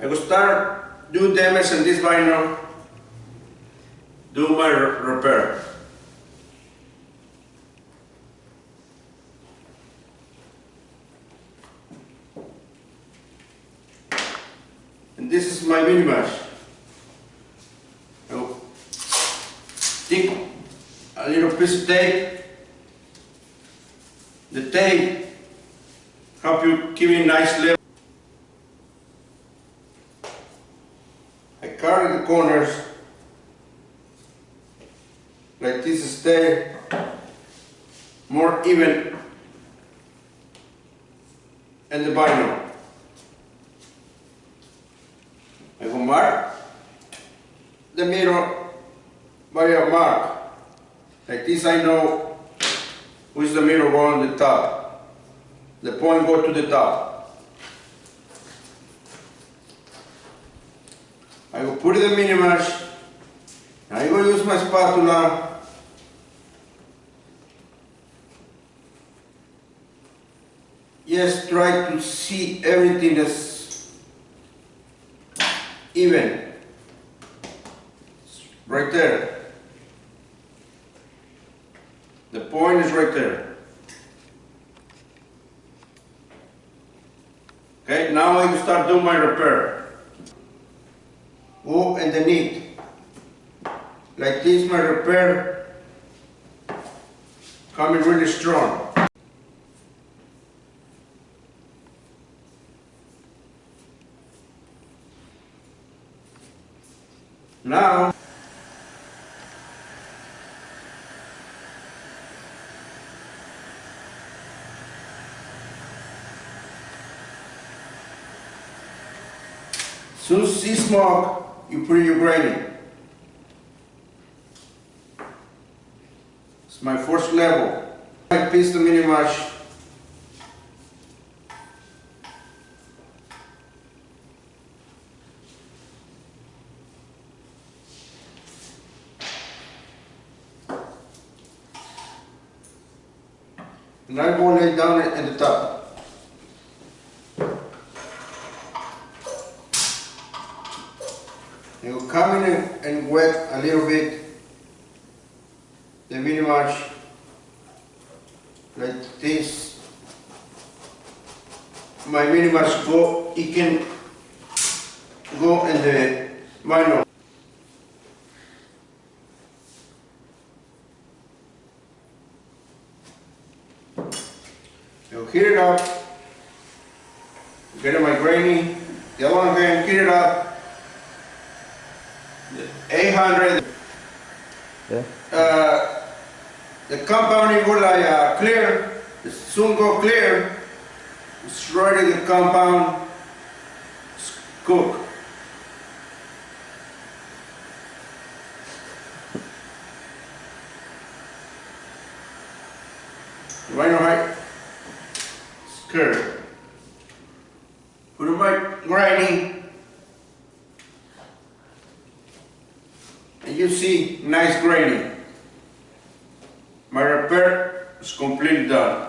I will start do damage in this vinyl, do my repair. And this is my mini mesh. I will stick a little piece of tape. The tape help you keep it nice level. I carry corners like this stay more even and the vinyl. I will mark the mirror by a mark. Like this I know which the mirror go on the top. The point go to the top. I will put it in mesh. I will use my spatula. Just try to see everything that's even. Right there. The point is right there. Okay, now I start doing my repair. Go underneath. Like this, my repair coming really strong. Now, soon see smoke, you put your grinding. It's my first level. I piece the mini mash. And I go lay down at the top. You come in and- wet a little bit the mini mash like this. My mini mash go, it can go in the vinyl. You heat it up, get my grainy, the other one heat it up. The 800 Yeah. uh, the compound go like uh, clear, it soon go clear, it's ready the compound, cook. Right height, skirt. Put it my grinding. You see nice graining. My repair is completely done.